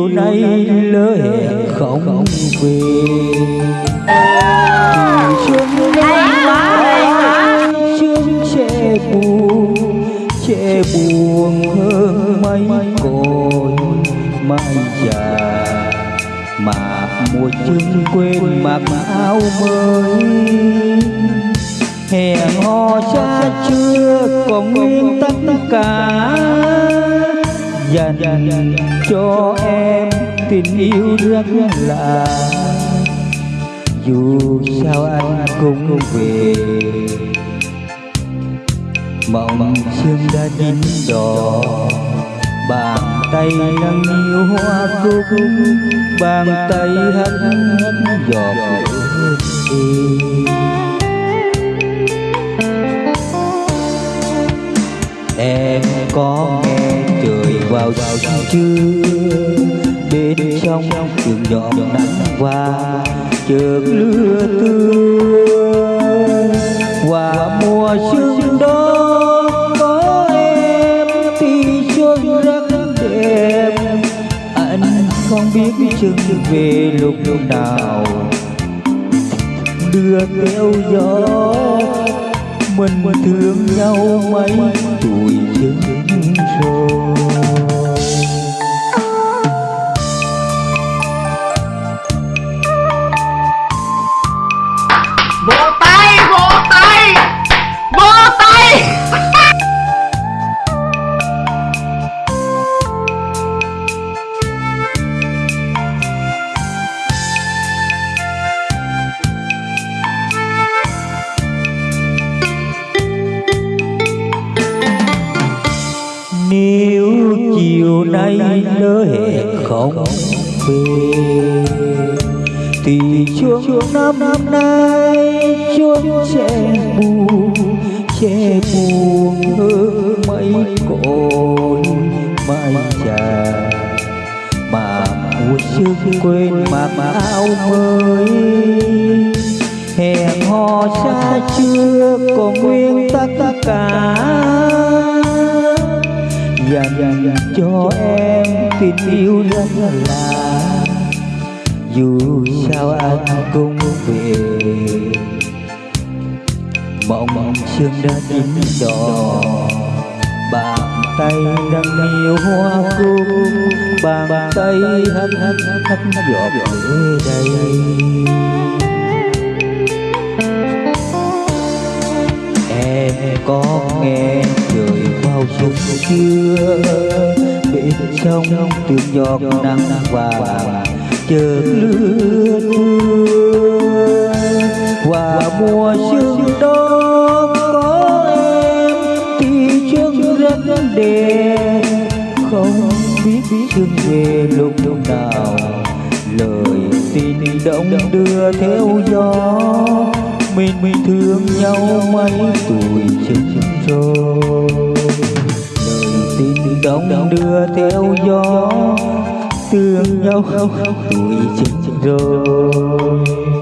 chiều nay lỡ hẹn không về Thì xuân năm xuân buồn sẽ buồn hơn mấy cội mai già mà mùa chân quên mặc áo mới hẹn hò cha chưa còn nguyên tất cả dành cho em tình yêu rất là dù sao anh cũng về. Mộng sương đã chín đỏ bàn tay nâng niu hoa cúc. Bàn tay hắt giọt lệ em có nghe vào vào trưa bên trong trường nhỏ nắng qua chợt lưa tương qua mùa xuân đó có em thì xuân rất đẹp anh không biết chừng về lúc nào đưa theo gió mình thương nhau mấy tuổi chừng rồi nay lỡ hẹn không về, Thì chuông năm năm nay chuông che buồn che buồn hơn mấy cội mai trà, Mà mùa xuân quên mặc áo mới. Hẹn hò xa chưa còn nguyên tất cả dành cho em tình yêu rất là dù sao anh cũng về mộng mộng sương đã chín đỏ bàn tay đang yêu hoa cúc bàn tay hắt hắt hắt giọt lệ đây bên trong từng giọt nắng vàng chợt lướt thưa qua mùa xuân đó có em thì trước rất đẹp không biết xuân về lúc nào, lời tình động đưa theo gió. Mình mình thương nhau mấy tuổi chừng rồi đông đưa theo gió tương nhau tuổi chân rồi.